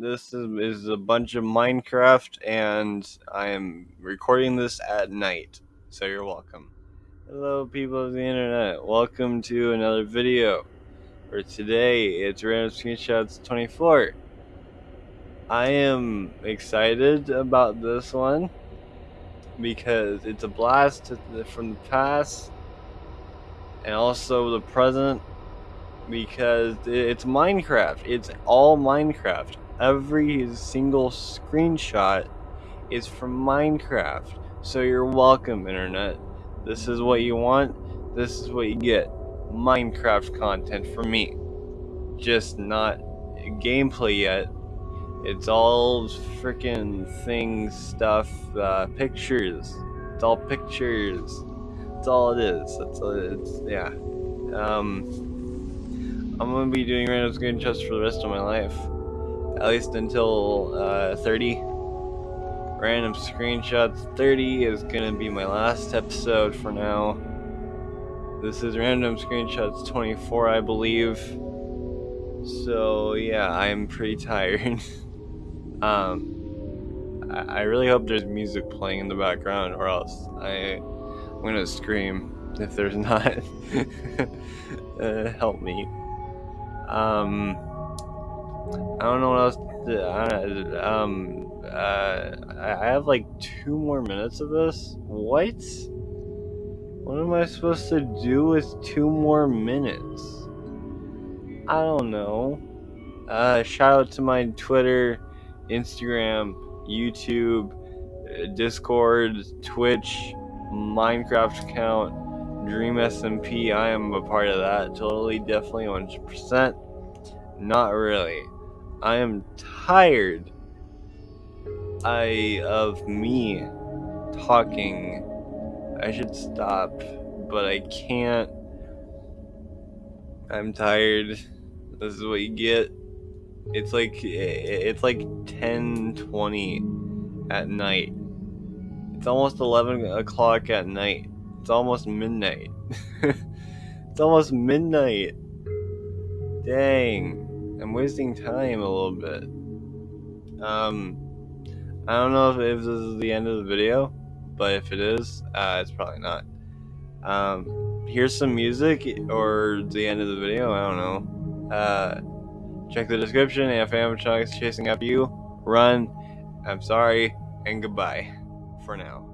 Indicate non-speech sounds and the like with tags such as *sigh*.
This is, is a bunch of Minecraft, and I am recording this at night. So you're welcome. Hello, people of the internet. Welcome to another video. For today, it's Random Screenshots 24. I am excited about this one because it's a blast from the past and also the present because it's Minecraft. It's all Minecraft every single screenshot is from Minecraft. So you're welcome, Internet. This is what you want, this is what you get. Minecraft content from me. Just not gameplay yet. It's all freaking things, stuff, uh, pictures. It's all pictures. That's all it is. That's all it is. Yeah. Um, I'm gonna be doing random screenshots for the rest of my life at least until uh, 30. Random screenshots 30 is gonna be my last episode for now. This is random screenshots 24, I believe. So yeah, I'm pretty tired. *laughs* um, I, I really hope there's music playing in the background, or else I, I'm gonna scream if there's *laughs* not. *laughs* uh, help me. Um. I don't know what else. To, um, uh, I have like two more minutes of this. What? What am I supposed to do with two more minutes? I don't know. Uh, shout out to my Twitter, Instagram, YouTube, Discord, Twitch, Minecraft account, Dream SMP. I am a part of that. Totally, definitely, 100%. Not really. I am tired I of me talking. I should stop, but I can't. I'm tired. This is what you get. It's like it's like 10:20 at night. It's almost 11 o'clock at night. It's almost midnight. *laughs* it's almost midnight. Dang. I'm wasting time a little bit. Um, I don't know if, this is the end of the video, but if it is, uh, it's probably not. Um, here's some music or the end of the video. I don't know. Uh, check the description. If animatronics chasing after you, run. I'm sorry and goodbye for now.